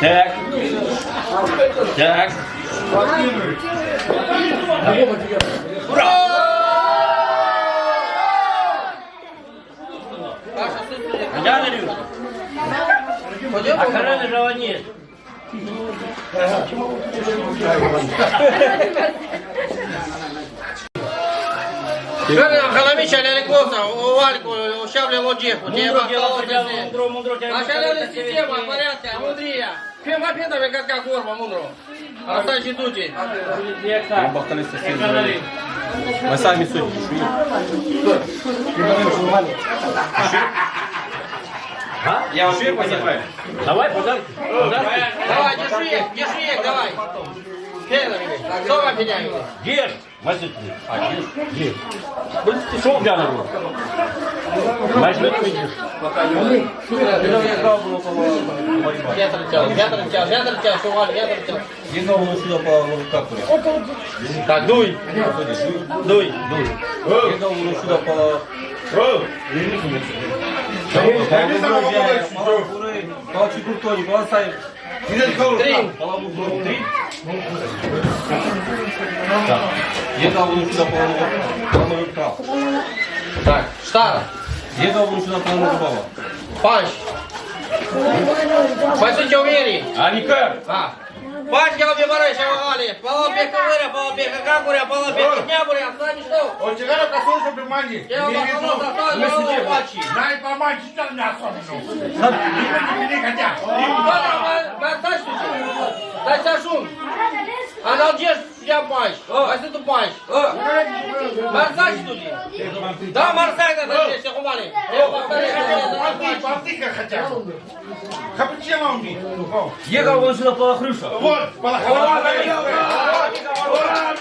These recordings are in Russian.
Так. Так. Я Андрюшка. А Карена же нет. Халамича Ляликоса, Вальку, Шавля Лоджеху, Мудро, мудро, А шаляли система, порядка, мудрия. Фем опитами, как как форма, мудро. А сачи дути. Мы сами судьи. Я вам шею понимаю. Давай, подарки. Давай, держи их, держи их, давай. Фенович, Возьми. А, держ. Держ. Что у тебя на руку? Возьми, выйдешь. Я торчал, я торчал, я торчал, Валя, я торчал. Едного сюда по капуре. Так, дуй, дуй. Едного сюда по... По чекуртоне, по лосаю. Три. Едного сюда по ломовика. Так, штара, Едного сюда по ломовика. панч. Пойдите умери. А никак. А. Панч, я тебе барай, шавали. Полопека выря, полопека какуря, полопека днябуря, сами что? O țigara ca să ușă pe mani. Я вам сказал, достал, я вам пачи. N-ai pe mani, ce te-am de особенно? Nimeni nu vine ca tea. Дай сашун. Аналдеш я панч. А ты тут панч. Марсач тут. Да, марсай надо здесь, хумали. Я повторяю, Папти, папти как хотят. Капучино у них. Ехал вон сюда по крыша. Вот, полохова.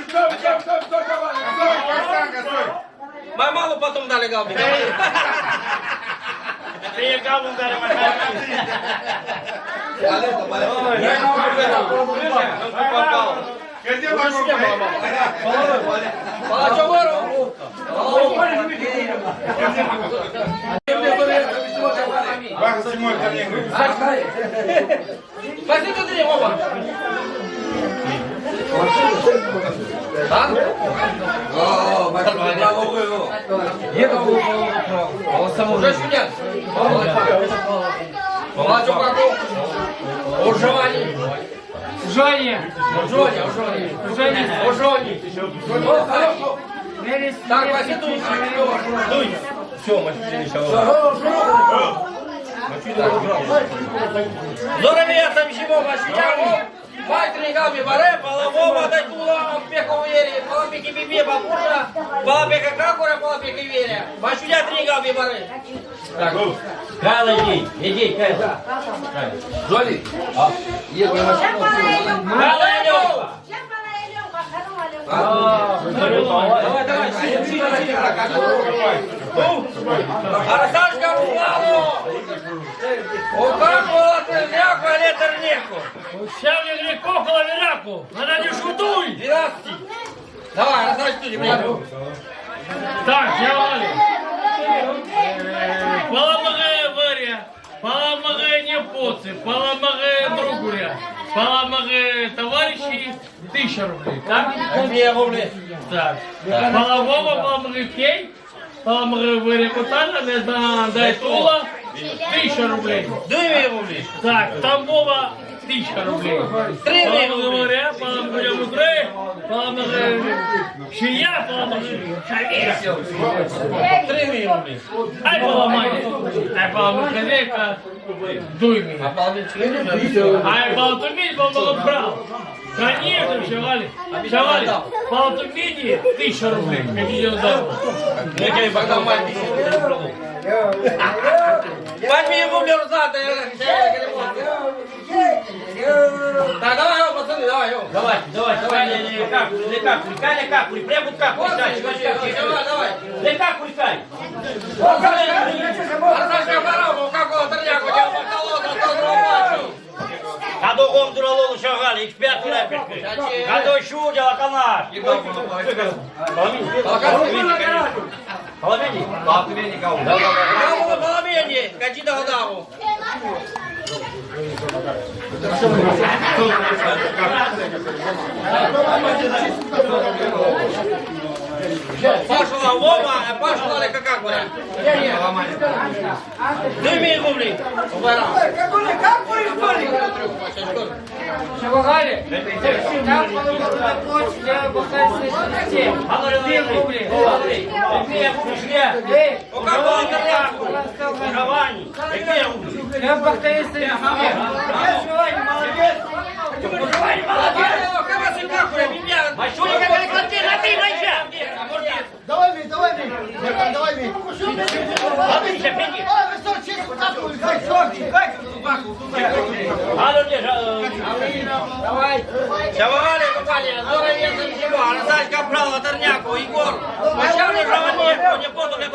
Стоп, стоп, стоп, стоп, Стой, Костянка, стой. Мою маму потом дали галбу. Приехал он даже Где мама? Палачовору. Ваха Симон, ко мне говорит. Пошли туда, оба. А? Уже сидят. Палачу каку? Уживани. Женя, Ужони, ужони. Женя, Ужони. О, хорошо. Мерис, Так, пошли тут. Дуй. Все, машина Здоровее там чего, машина. Мать регами баре, полового дай тула, пеку вери, полопеки биби, бабуша, полопека какура, полопека веря. Машуня тригами баре. Так, Кайла, иди, иди, Кайла. Жоли. Кайла, Алёнка. Давай, давай, сиди, сиди, сиди. Арсашка Руслану! У как было терняку, а не терняку? Щавлю легко коловеряку, надо не шутуй. 12. Давай, Арсаш, ты, блядь. Так, я валю. Поламагає варя, поламагає непоці, поламагає другуря, поламагає товариші, тисяча рублей, так? Две рубли. Так. Полового поламагає пей, поламагає варя кутана, не да, дай тула, тисяча рублей. Две рубли. Так, Тамбова тысяча рублей. Три Половина рубли. говоря, половина мудрее, половина шия, половина шавея. Три рубли. Ай, поломай. Ай, поломай хозяйка, дуй А меня. половинчик Ай, полтумить, поломал брал. Конечно, шавали. Шавали, полтумить, тысяча рублей. Какие дела? Ну, я пока мать Возьми рубль рзата, Так, давай, йо, пацаны, давай. Давай, давай, давай, не, не, как, не как, Каля, как, прям вот как, давай, давай. Не как, Каля. Арсашка Cadê o gomo do Lolo Chaval? A perto, né, Cadê o chute, ela tá na área? Fala, menino. Fala, menino. Fala, menino. Fala, menino. Cadê da rodada? Fala, menino. Пошла Вова, а пошла ли как говорят? Дыми губли. Шавагали, там половина площадь, я бухаю с Две рубли. Две рубли. Эй, У кого интернетку? Каравані. Які рублі? я бухаю с молодец. Кого ты как говорят? Меня. А що я переклади на ти найча? Давай, Мить, давай. Братан, давай, Мить. А ти ще піди. А, ви що, чесно, так, хай, сорчик, хай. А ну де ж, Давай. Шавали, компания, здоровенный всего. Арсачка брал Оторняку, Егор. Начальник Раваненко, не потом, не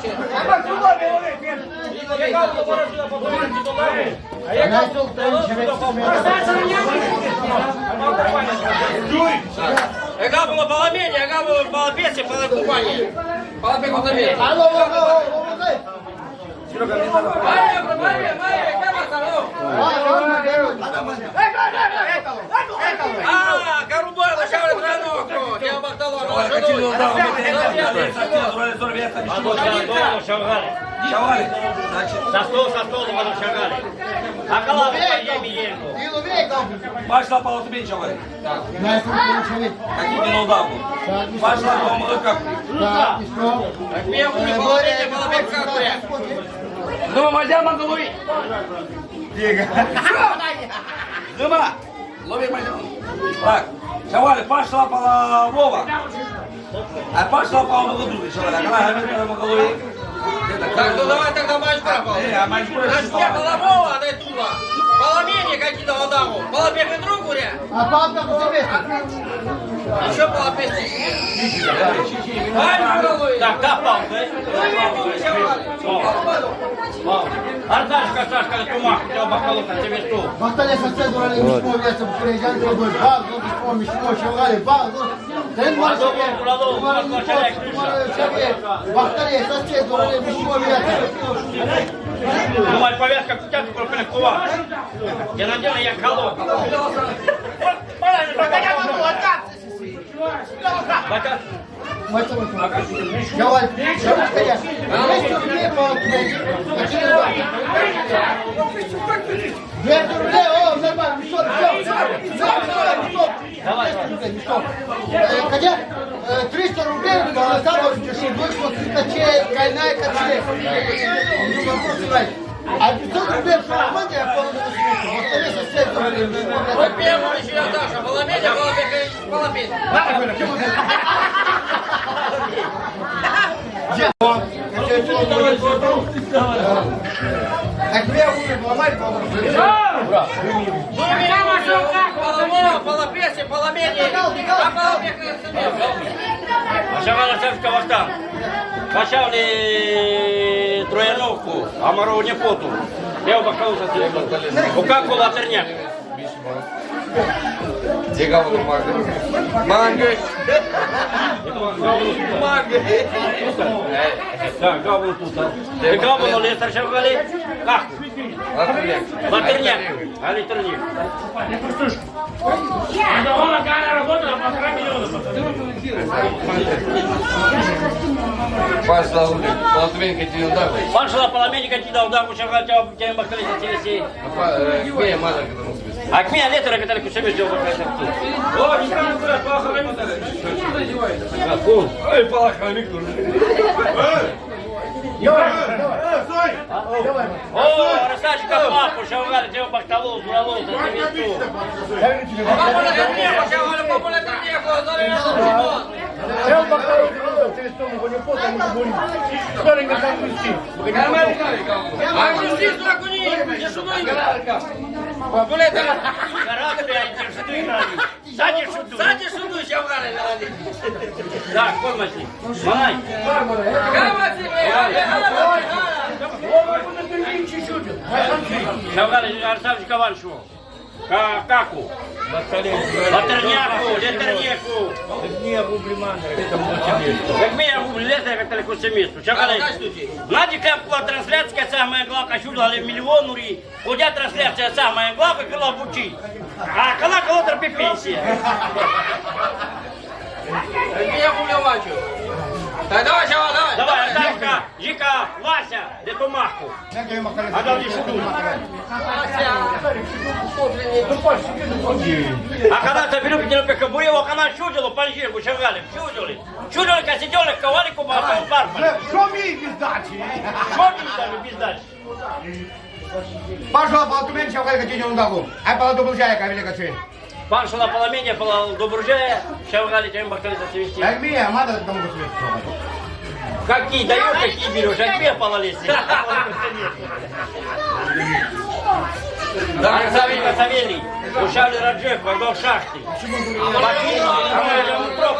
здорово бачит. Яка було баламені, яка було балапесі, балакупані. Балапеку тобі. Алло, алло, алло, алло, Марія, Марія, Марія, яка вас там? А, Карубайло, ще ви троянок. Я бахтало, ну, а ну за столу шагали. Шавали. Значит, За стол, за столу воно шагали. А калаву є Мієнко. Діло віком. пошла по тобі чавали. Я тут чоловік. Какие не удаву. Пошла по молока. Так, і що? Як мені було баламені, балапек какує. Ну, мазя на голові. Зима. Лови мазя. Так, шавали, пошла по Вова. А пошла по молоду, шавали. А когда гамит по голові. Так, ну давай тогда матч пропал. Е, а матч пропал. Наш не Коломова, дай тула. Баламені какие-то Адаму. Балапек и друг гуря. А папа куди? Еще балапести. Ай, голови. Так, та палка. Ардашка, Сашка, тумах, тебе бахалука, тебе стул. Бахтали соце дурали мішмо м'ясо переїжджали тобой. Баг, ну мішмо, мішмо, шавгали, баг, ну. Ten var Adamı kuralım, Umarım bakmaşa çok, umarım çok. Bахтали соце дурали мішмо м'ясо. Думаю, повязка к тебе пропили кува. Я надела, я колол. Батя, Мать мать. Давай, давай, скорее. 200 рублей по князю. 200 рублей, о, нормально, мешок, мешок. Давай, 200 рублей, мешок. Э, Хотя э, 300 рублей голосовали, что вышло качей, кайная качей. А 500 рублей шармане я смысл. Вот это сосед дурали, мешмо Вот м'ясо. первый еще я Даша. Баламені, балапек и балапет. Экве умер, ломай, Баламова, балапеси, баламені. А шагала царська вахта. Качали трояновку, а моров не поту. Я бахалука У как была терняк? Где говно манго? Манго. Да, гаву тут. а. И гаву на лестер шагали. Как? Матерняк. А литерник. Пошла улица. Полотвенька тебе удавы. Пошла поломенника ти да удар шагал тебя тебя бахали телеси. Кмея маза, когда мы спим. А к меня летера катали кусами сделал бахали. О, не скажу, куда полохранник. Какой? Ой, полохранник нужен. О, Ростачка папу шагали тебя бахталу, дуралу, за телесу. Папа на тернеху, я говорю, папа на тернеху, здоровенный Димон. А грусти сюда куни, не шудай. Гулета, Характер, я тебе что играли. Сзади шуту. сзади шуду, ще вгали на воді. Да, комнате. Май. Гава тебе, гава, гава. Шагали Арсавич Каваншу. Ка- Каку. Латерняку, летерняку. Як ми я гублю, лето, як далеко це місто. Чекали. Дай студії. Знаете, как была трансляция самая главная, чудо, миллион ури. Ходя трансляция самая главная, когда бучи. А когда кого терпи пенсия. Я гублю бачу. Так давай, Шавал, давай. Давай, Сашка, Жика, Вася, де ту маху. А далі шуду. А когда ты беру Петербург, кабуреву, когда чудило, панжирку, шагали, чудили. Чудили, как сидели, ковали, кубасом, парпа. Що мій піздачі? Что ты там без дачи? Пошла по документу, що ви хотіли дагу. А по документу, яка велика чи? Пан шла поломеня, пола до буржая, шагали, тем бахтали за цвести. Мій, а мати там гусли. Какие даешь, какие берешь, а тебе пололезь. Савелий, Савелий, ушали Раджев, пойдал в шахты. А мы же утро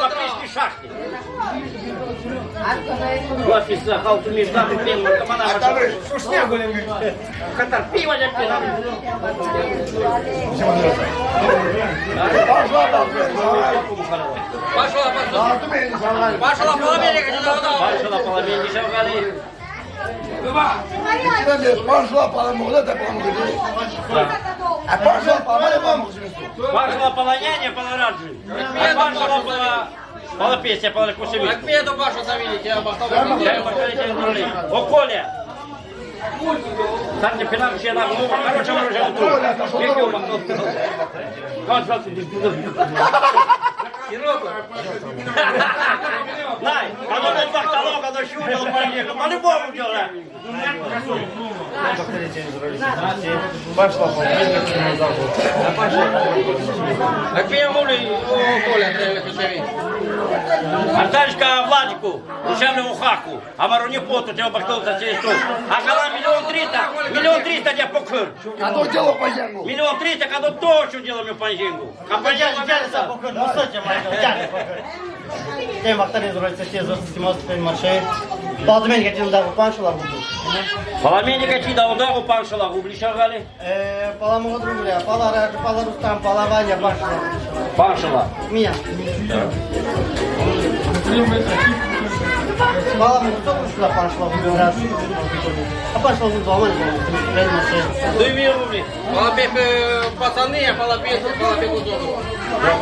по песне шахты. Офис халту между пен, наркомана. Що снегу не Катар, пиво не пил. Пошла, пошла. Пошла половина, как ты давай. Пан шла половине, шагали. Пошла по молода, по молода. А пошла по молода. Пан шла полоняне, полораджи. А пан Пола песня, пола кусевик. Как мне эту Пашу завели, тебя бахтал. О, Коля! Там не пинам ще на голову, короче, ми вже тут. Як його махнув? Ось, ось, Най, а ну не бахтало, коли щурил, поїхав, по-любому діла. Как мне гули, о, Коля, треба ключові. Артальська Владику, душевному хаку, а мароні поту, тебе бахтал за цей стол. А коли мільйон триста, мільйон триста тебе покр. А то діло по зенгу. Мільйон триста, коли то, що ділимо панжингу. А панжингу Tem bactaria durante certeza, se mostra tem marché. Pode também que tinha dado pancho lá budu. Поломенника чи да удару пан шалагу, блишагали. Eh, pala mo outro mulher, pala ra, pala rustam, pala vanya pancho. Пан шала. Minha. Pala mo outro mulher pancho lá budu раз. А pancho lá budu aman, tem marché. Две рубли. Полопех пацаны, а полопех, полопех удобно. Да,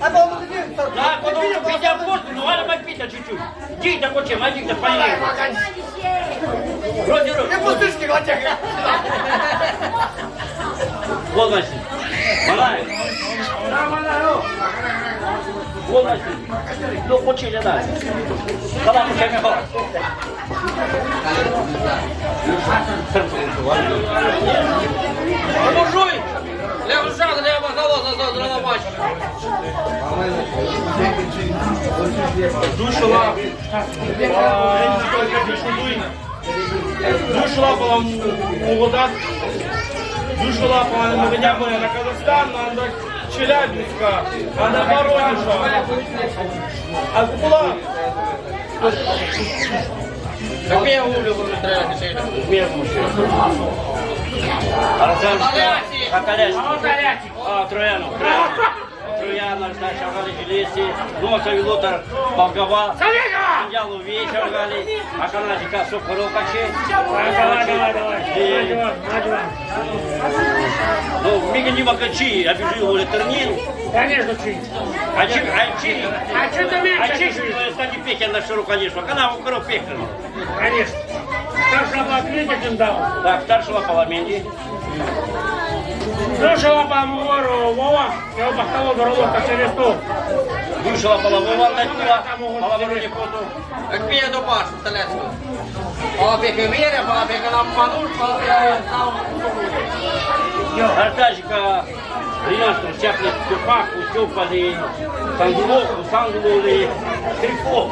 А пала mo din. Да, quando uno pide a posto, non vale mai pita ciuciu. Dita coce, mai dita palle. Роди, роди. Не пустышки, Ватя. Волнайся. Малай. Волнайся. Ну, хоче не дай. Кала хоче не хо. Буржуй! Лев Жан, Лев Бахтало, за Драновач. Душила. Душила була молода. Душила була не мене на Казахстан, на Челябинська, а на Воронежа. А була Как мне гули, треба ключові. Арзанська. Акаляшка. А, Трояну. Трояна, знаешь, шагали железки. Носа Вилотар, Болгава. Ялу вечер гали. А канадика Сокоров каче. Ну, Мига не макачи, обижу его Летернин. Конечно, чи. А чи, а чи, А чи ти менше а чи, чуть? стати пехен на ширу, конечно. Канал укроп пехен. Конечно. Що на ответе дав. Так, старшего Паламенди. Душила по Амуру, Вова, я упахтало горловка через стол. Душила полового натула, полового не поту. Як піде до Пашу Столецького. Балапіки віря, балапіки нам мануш, балапіки нам Артажика, Ринашка, Чапли, Тюпаку, Тюпали, Сангулоку, Сангулули, Трифо.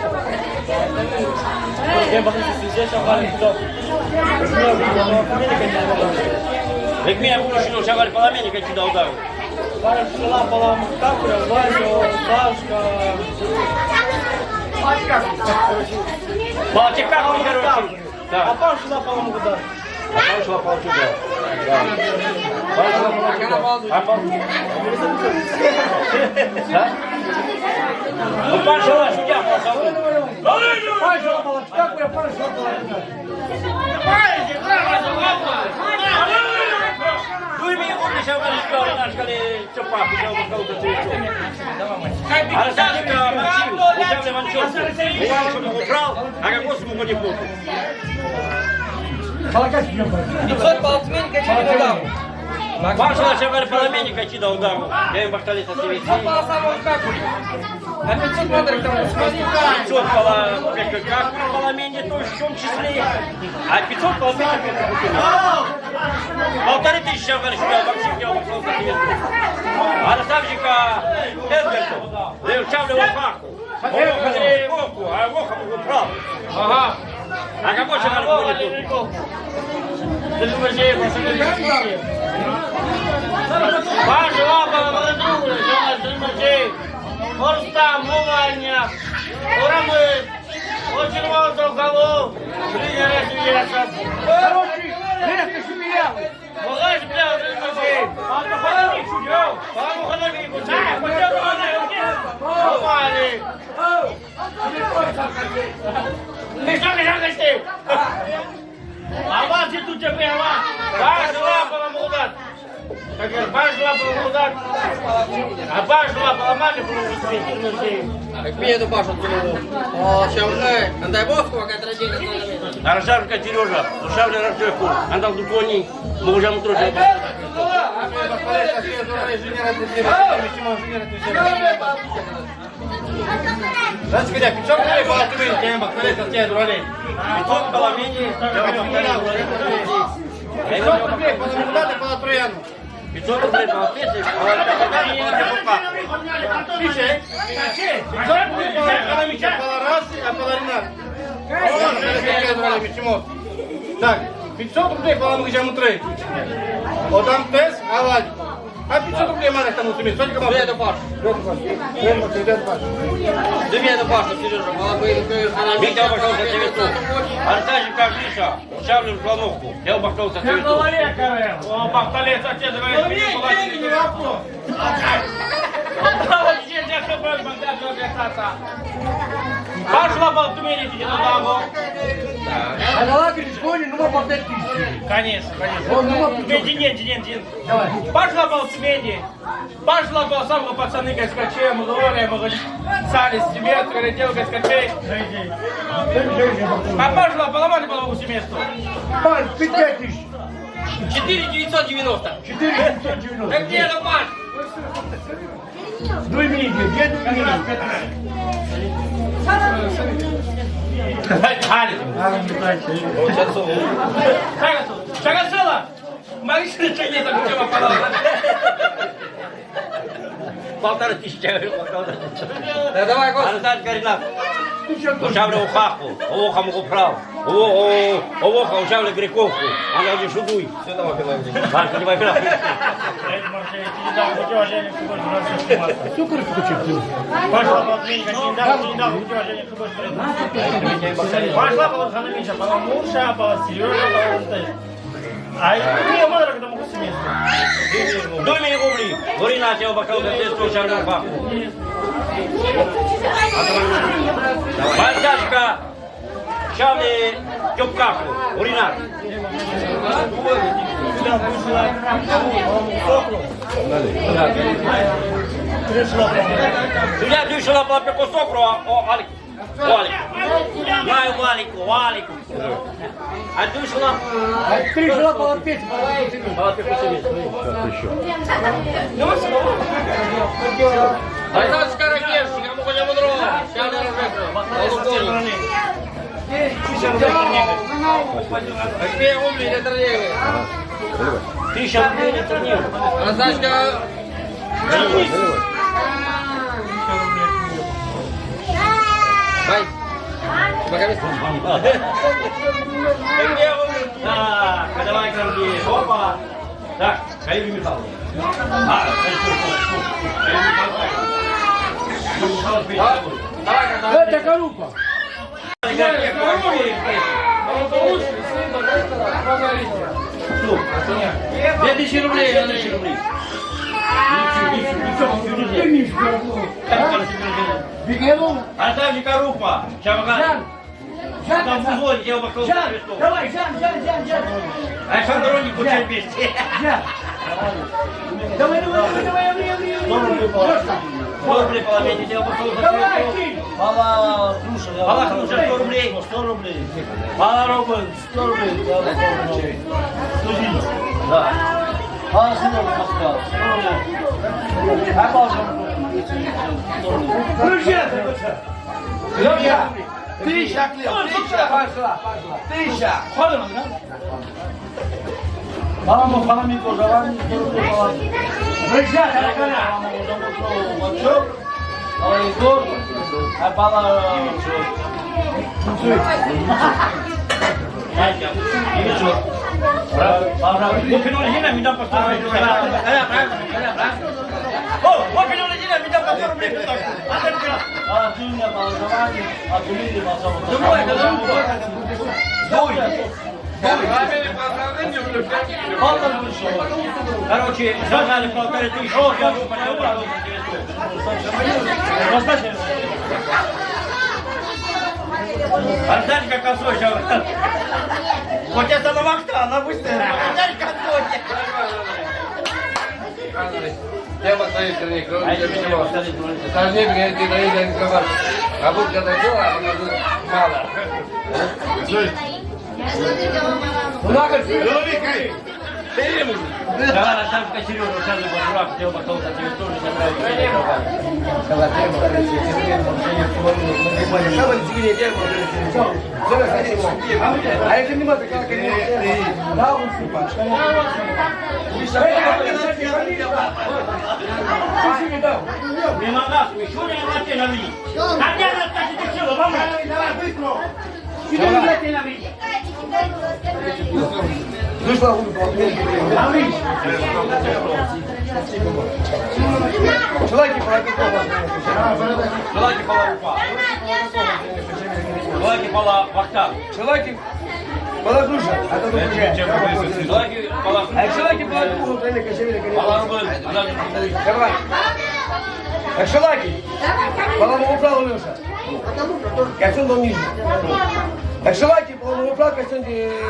Як мене вирішили, що говорить, поломенника чи дав удару. Пошла по Капля, Ваню, Сашка. Балтика, короче. А Да. пошла по Ламгудар. А там шла Балтика. Да. А по... Да? Ну, пошла, судья, пошла. Пошла по Капля, пошла по Ну и мне помнишь, я говорю, что наш коли Чупак, я бы сказал, что ты А Арсенька Максим, учебный Манчевский. Я его убрал, а как он смог не помню. 500 полтинника чи не додав. Паша, я говорю, поломенника чи дал удару. Я им бахтали со всеми. 500 по самому Каплю. А 500 модрик там смотри. 500 пола, как поломене тоже в том числе. А 500 поломене Полторы тысячи, я говорю, что я Максим, я ушел со всеми. А наставника Эдгарту, левчавлю в Ахаку. Воха не Вовку, а Воха убрал. Ага. А какой же надо будет тут? Ты думаешь, я его согрел? Пошла по Ламгудару, Жена Стрельмачей. Орста, Муваня, Урамы, очень много голов. Тренера Севеса. Короче, резко шумел. Багаж бля, Стрельмачей. Папа, ходи, чудел. Папа, ходи, кусай. Пойдем, Помали. Ты что, меня гостей? А вас и тут тебе, а? Пошла по Ламгудар. Как говорят, пошла по Ламгудар. А пошла по Ламане, по Ламгудар. Як піде до Пашу цілого. О, ще вже. Дай Бог, яка традиція. Аршавка Сережа, Аршавля Рашевку, Андал Дукони, Богужам Трушев. Значит, когда 500 рублей была Тюмень, я им бахтали со всей дуралей. 500 поломене, я 500 рублей по Ламгудару, по Трояну. 500 рублей по песне, а не на покупка. Пиши. 500 рублей Ларасе, а по Ларинат. Так, 500 рублей по Ламгуджаму 3. Отам тес, а ладь. А 500 рублей мали там у Тюмень. Сколько вам? Піде до Пашу. Піде до Пашу, Сережа. Балапіки, Витя обошел за 900. Арсажик как Миша, Аршавлю в Слоновку, я обошел за 900. О, бахталец, отец, говорит, мне деньги не вопрос. Пошла по Тюмени, иди туда, А на лагерь сходи, ну по 5 тысяч. Конечно, конечно. Деньги нет, деньги нет. Пошла по Тюмени. Пошла по самому пацаны Гаскаче, мы говорили, мы говорили, сали с тебе, говорит, дело Гаскачей. А пошла по Ломане, по Лому семейству. Паш, 5 тысяч. 4990. 4 990. Так піде до Пашу. Ну 작았어! полторы тысячи Да давай, Господи. Арзан Каринак. Кушавлю ухаху, ухом управ. Мухуправ, Овоха Аршавлю Грековку, она уже шудуй. Все, давай, Пилавдій. Марка, не война. Пошла по Отменника, не дал, не дал, уважение к Пошла по Ханамиша, по Муша, по Сережа, по Антону. А не, мало когда могу семейство. Дуй мне рубли, Горина, я обошел за 900 Аршавлю в Хаху. Арсажика, Шавли Тюпкаху, Горина. Судья дышала по пеку сокру, а о, Алик. Валик. Маю валику, валику. А ты шла? Три жила полопеть, Аркадий Каракевский, кому хотя бы дрова. Сейчас не рожек. Какие умные для троллейбы. Тысяча рублей на турнир. Раздачка. Бай. Так, давай корги. Опа. Так, Каири Михайловна. А, Каири Михайловна. Это корупа. Две тысячи рублей, две тысячи рублей. Бегеру? Оставьте корупа. Чамаган. Жан, Там музло я вокруг Жан, давай, Жан, Жан, Жан, Жан. А Жан дороги получай вместе. Жан. Давай, давай, давай, давай, давай, давай, давай. 100 рублей половине, я бы тоже Мала, слушай, Мала, слушай, 100 рублей. 100 рублей. Мала, Робин 100 рублей. Я бы тоже Студить. Да. Мала, сынок, поставил. 100 рублей. А положим. Друзья, друзья. Тысяча, тысяча пошла, тысяча. Ходим, да? Мама, мама, мама, мама, мама, мама, мама, Брызжа, таракана. Мачок, а Егор, а пала... Опинули Гина, мне дам по 100 рублей. О, опинули Гина, мне дам по 100 рублей. А ты меня положевание, а ты меня положевание. Другой, это другой. Палка вышла. Короче, зажали полторы тысячи. Я бы понял, как косой сейчас. Вот я самовахта, она быстрая. Арсений косой. Тема стоит, Сергей, А кроме это тебя меня. Сложнее, говорит, ты доедешь не сказал. А будь когда дело, а потом мало. Да, там Сережа, сейчас дурак, хотел потом за тебе тоже забрать. А это не надо, как Мимо нас, еще не на на мне. А где нас так и сила, мама? Давай, быстро. Сюда не лети на меня. Желайте пола упа. Желайте пола вахта. Человек Полагуша, а то тут уже. Желайте пола А человек полагуша, тренер кошелек. пола рубль. Давай. А шалаки? Поломал правил Леша. Костюм был ниже. А шалаки поломал правил костюм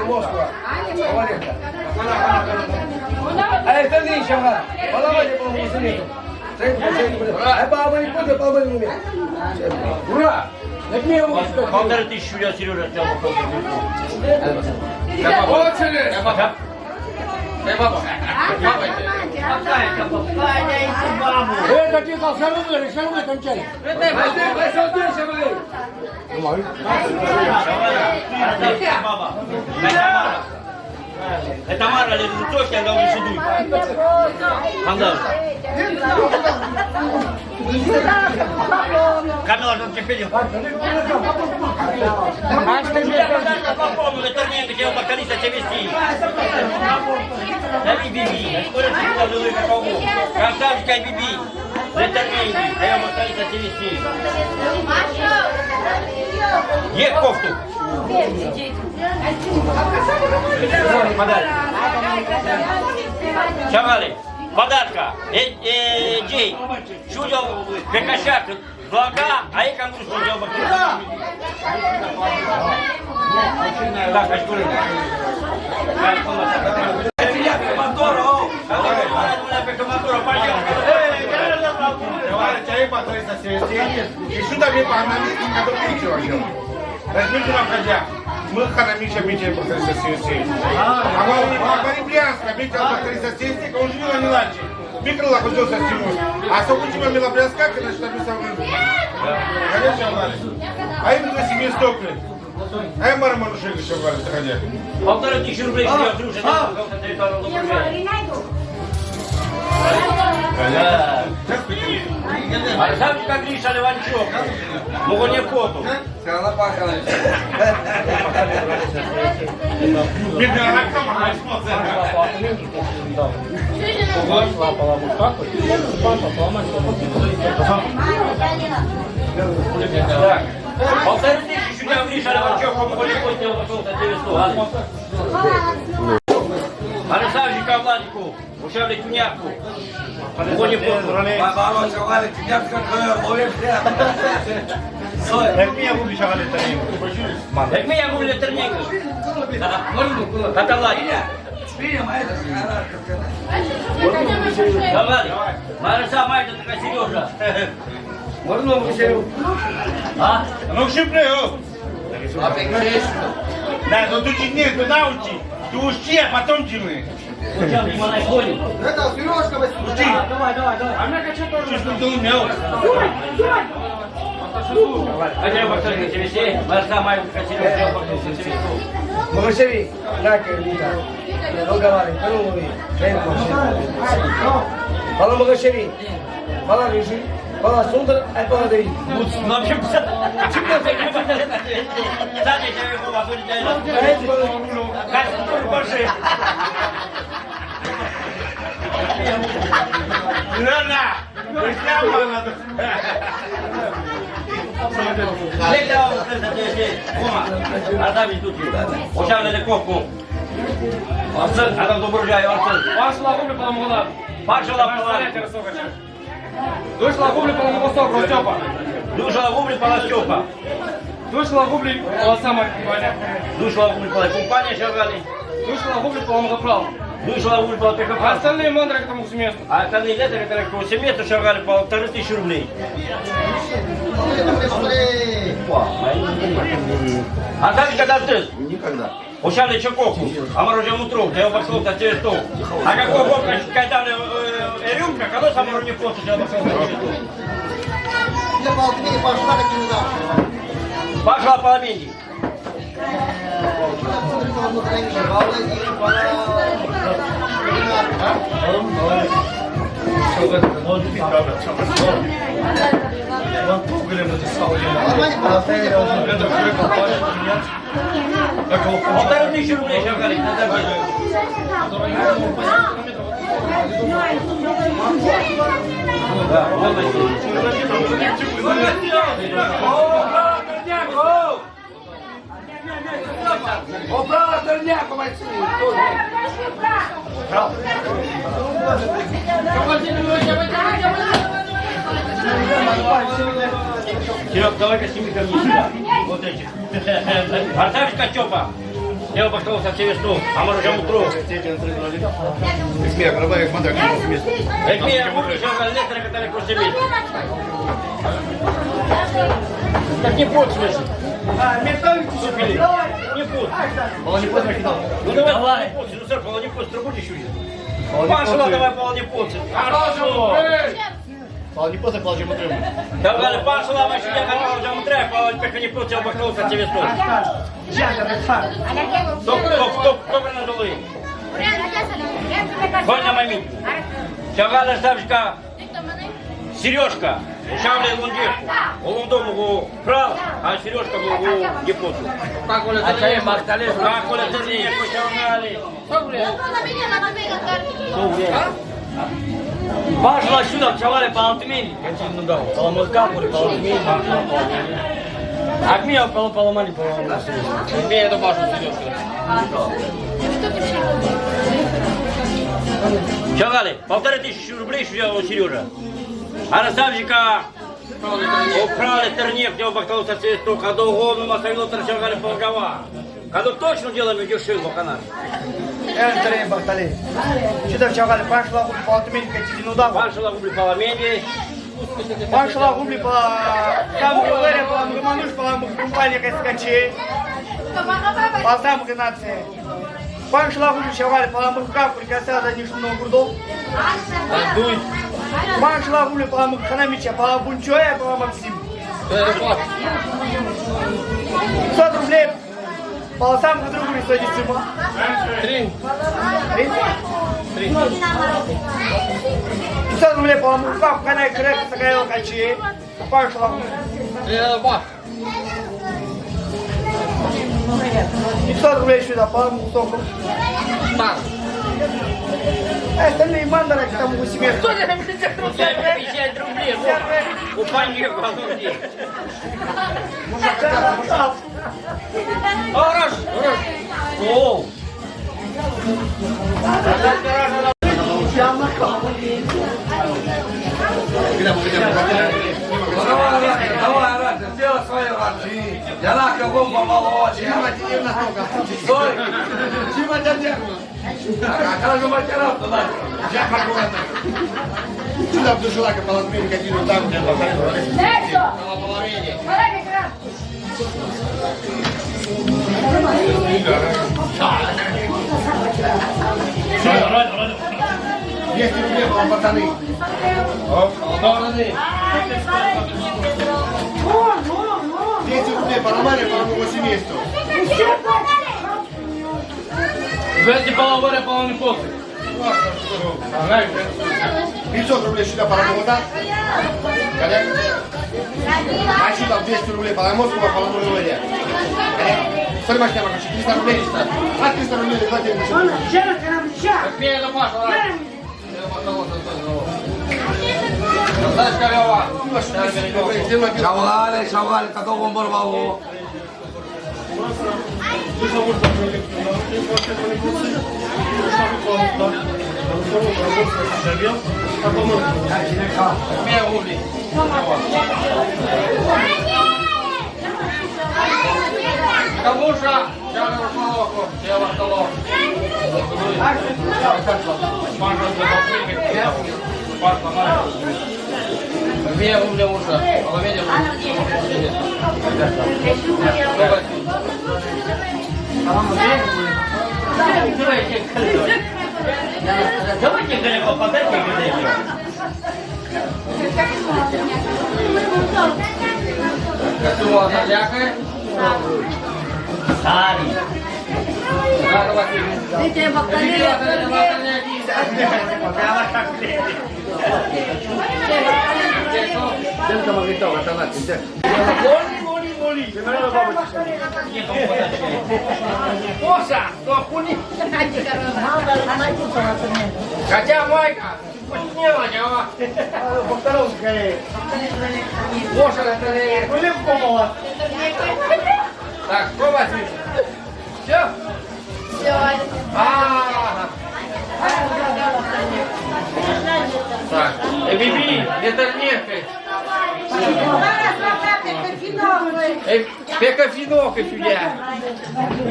Москва. Валерка. А это не шага. Поломали поломал синету. А баба не будет, баба не умеет. Ура! Так мне его Полторы тысячи я Сережа 爸爸爸爸 Это Мара, это точно, я должен сидеть. Анда. Камила, что тебе пилил? Попробуй, это не хотел бокалиста тебя вести. Да не биби. Скоро ты туда живой как кого. Красавчика биби. Это не хотел бокалиста тебя вести. Есть кофту. Подарок. Шагали. Подарка. Э, э, Джей. Чудо Бекашак. Блага, а я кому что бокалиста. Так, очкуры. Мотор, о. Давай, давай, давай, пойдем. Aí pra trás da CSN, и сюда мне по-английски, когда пичу вообще. Возьмите нам хотя. Мы ханамича биче по трás да CSN. А говори Брянска, биче по трás да CSN, он жил не лачи. Микрола ходил со стеной. А сокучима мила Брянска, когда что написал Конечно, Валя. А им на себе стопли. А я Мара Манушек еще Валя, заходя. Полторы тысячи рублей, что я уже на территорию окружения. Пахало. Бедная ракама, а смотрит. Так. Полторы тысячи сюда Гриша Леванчук, по Мугоне Коту, я пошел за 900. Александр Владику, ушали тюняку. Мугоне Коту. Баба, шавали, тебя как ловим прямо. Как меня губи шагали тарим. Як меня гуляли терника. Каталания. Спием, а это Давай. Мариса Майка така Сережа. Можно выше? А? Ну шипни, о. Да, ну ты не, ты научи. Ты учи, а потом ходит? Это Сережка возьми. Учи. Давай, давай, давай. А мне хочу тоже, чтобы ты умел. Хотя бы кто-то тебе Мариса Майка така Сережа. Mogoshevi, nake lita. Rogavale, Kanumovi, Ren Mogoshevi. Fala Mogoshevi. Fala Rishi. Fala Sundar, ai fala Devi. Ну, в общем, чего ты не можешь? Сзади тебе было будет Ai fala Как тут больше? Рано. Прямо надо. Легко, вот это здесь. Ома. Адам тут. Ушал на кофку. Арсен, адам доброжай, Арсен. Пошла губли по Ламугула. Пашала пала. Вышла губли по Ламугусток, Ростепа. Душала губли пала Степа. Вышла губли по Сама Компания. Душала губли пала компания шагали. Вышла губли по Ламугуправ. Душала губли пала А ПКП. остальные мандры к тому месту. А остальные лето, которые по семейству шагали по полторы тысячи рублей. А так когда ты? Никогда. Ушали чаковку, а мороженое утром, я обошел на тебе стол. А какой бог, когда рюмка, когда сам не плохо, я обошел на тебе стол. Я по Алтмине пошла, не удался. Пошла по обеде. Полторы тысячи рублей на право, дурняку, мальчики. Серег, давай-ка сними ко мне сюда. Вот этих. Артавич Костепа. Я обошел со всеми стол, а мороженое утром. Смех, рабай, смотри, как вместе. Как меня губли шагали лето, которые после месяца. Так не смысл. Супили. Не пот. Полонипот накидал. Ну давай, давай. Ну, сэр, полонипот, трубу еще Пошла, давай полонипот. Хорошо. Полонипот закладывай мотор. Давай, пошла, мы сюда, как там треба, полонипот, не пот, я со всеми стол. Кто, кто, кто, кто на долы? Ходь на момент. Шагала Ставчка, Сережка, Шавли Лундешку. Он дому прав, а Сережка был у Гипоту. Как он это не Махталев. Как он это не пошагали. Пошла сюда, чавали по Алтмени. Ну да, по Ламускапуре, по Алтмени. А меня по Паламани, по Мне эту башу Сережка. Чавали, полторы тысячи рублей, что у Сережа. А Расавчика украли тернек, где обахтал со цвету, когда угодно масавило торчагали полгова. Когда точно делаем дешевле в канале. Энтере Бахтали. Сюда в Чавале пошла, по Алтмине, Катидину дава. Пашила губли паламенди, Пан Шалагублі по самому Валерія, по Романуш, по компанії Каскачі, по самому Геннадію. Пан Шалагублі Шаваль, по Ламбухках, прикасся за Нижнего Гурдов. Пан Шалагублі, по Ламбуханамича, по Бунчоя, по Максим. 500 рублей по самому другу и 110 сумма. Три. Три? Три. 500 рублей по Ламбухках, Канай Креп, Сагайл Качи. Пан Шалагублі. 500 рублей сюда, по Ламбухтоку. А остальные мандары там у себя. Что ты 50 рублей. У пани головне. Хорош. О. Ну давай, Já lá que eu vou gon baba o ji yana ji yana ka soy ji ma jaje ka ka ga ma kera ter da já ka a ta tu da tu jula ka palat mim ka ti no tam ne pa ka leso na polarinje para que kra Vieni, vieni, la porta lì. Oh, allora lì. Ah, le pare di mio Pedro. Buono, buono. 200 рублей по Романе, по новому семейству. Ждите половое, половой после. 500 рублей сюда по Роману, да? А Мальчик там 200 рублей по Ромовскому, по Роману Коррект? Смотри, Маш, я покажу, 300 рублей сюда. А 300 рублей, давайте я покажу. Как мне это пашло, да? Я пошел, пошел, пошел шавали, какого бомбар бабу. Пей, Ули. Кабуша, я на Рушмаловку, я в Арталов. Маша, Две угля уша, половина Давайте далеко подайте И Косула залякає. Старый. Дите бакалія. Коса, то хули. Хотя майка, вкуснела, дела. Повторил, скорее. Коша, это не... Были помола. Так, что вас Все? А. Так, э, Биби, это нехай. Пека финок и фигня.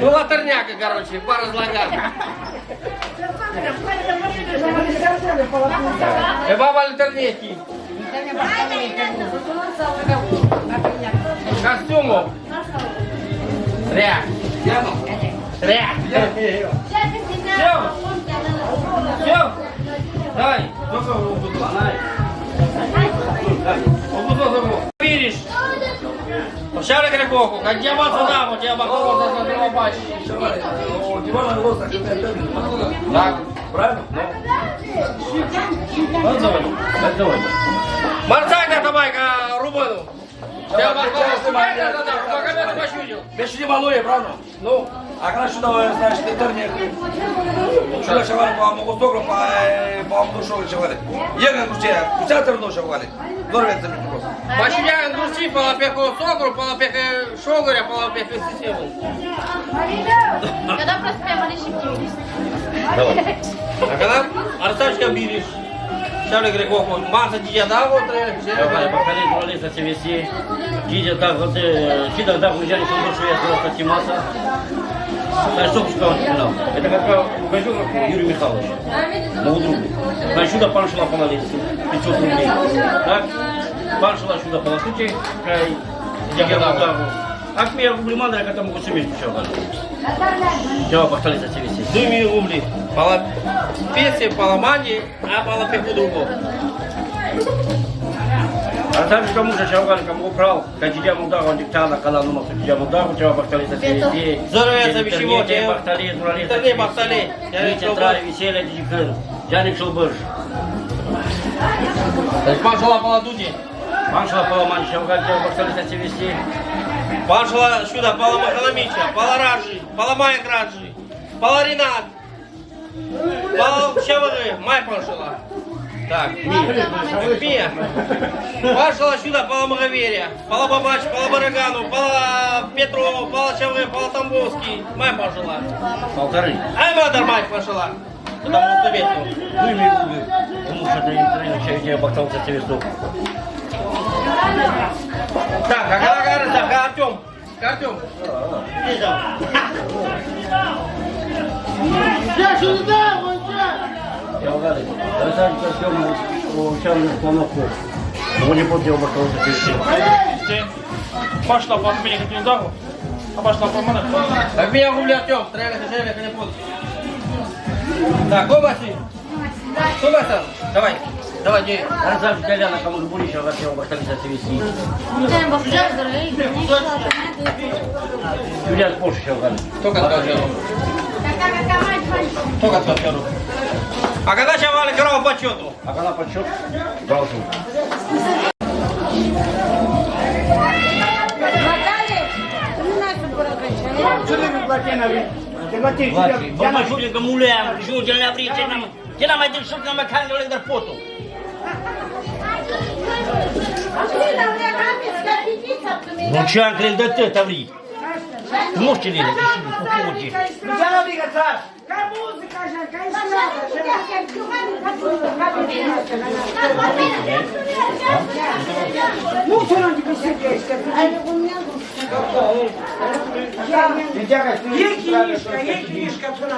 Ну, латерняка, короче, пара злага. Э, баба латернеки. Костюмов. Ря. Ря. Все. Шарик рекоку, как дьявол даму, тебя бакова за задного бачить. О, Дивана Лоса, Так. правильно? Марцайна табайка рубану. Тебя бакова пощудил. Без не малує, правильно? Ну, а краще давай, значить, інтернет. Що шавали по Могостокру, по по Амдушову шавали. Є на куче, куча терно шавали. Норвець мені просто. Пощудя души, полопеку сокру, полопеку шогоря, полопеку систему. Когда просто прямо решим А когда Арсачка биришь, Шарик рекоку, Марса дидя да, вот, Давай, покажи, журналиста CVC. Дидя, так вот, Чида, да, уезжали, что душу я что сказал финал? Это как Гайжук Юрий Михайлович. Моего друга. Значит, сюда пан шла помолиться. 500 рублей. Так? Пошла сюда полотуте, край, я удару. Акмия рубли мандра, когда могу себе еще Я похтали за тебе все. Думи рубли. Пала паламани, а пала пеку другу. А там же кому же чавгали, кому брал, когда я удар, он диктана, когда ну махту я удар, у тебя похтали за тебе. Здоровья, бишево, тебе похтали, дурали. Интернет, бахтали. Я не трали, веселье, дикын. Яник Шулбыш. Паншала пала дуди. Паншла поломан, чавгали, тебя похтали за тебе все. Паншала сюда, пала Махаламича, пала Раджи, пала Майя Раджи, пала Ринат. Пала Чавары, Май Паншала. Так, Мия. Паншала сюда, пала Магаверия, пала Бабач, пала Барагану, пала Петров, пала Чавы, пала Тамбовский, Май Паншала. Полторы. Ай, Мадар Май Паншала. Потому что ветку. Думи рубли. Потому что ты не тренишь, я похтал за тебе стук. Так, а когда говорит, так, а Артем? Артем. Чавгали. Красавчик Артем, участвовал в плановку. Он не поддел похтал за тебе все. Пошла по отмене как не удару, а пошла по мане. Так меня губли Артем, стреляй, стреляй, не буду. Так, Кобаси. Кобаса, давай. Давай, дей. Красавчик Коляна, кому же будешь, я хотел похтали за тебе все. Юля, больше. Кто сказал Джеру? Кто сказал Джеру? А когда Чавали играл по счету? А когда подсчет, должен. Ce nu mi place n Te plătim. Vlaci, bă, mă jure că ce ne-a vrut, ce n-am... Ce n-am mai dășut, n-am mai cangă lângă potul. Nu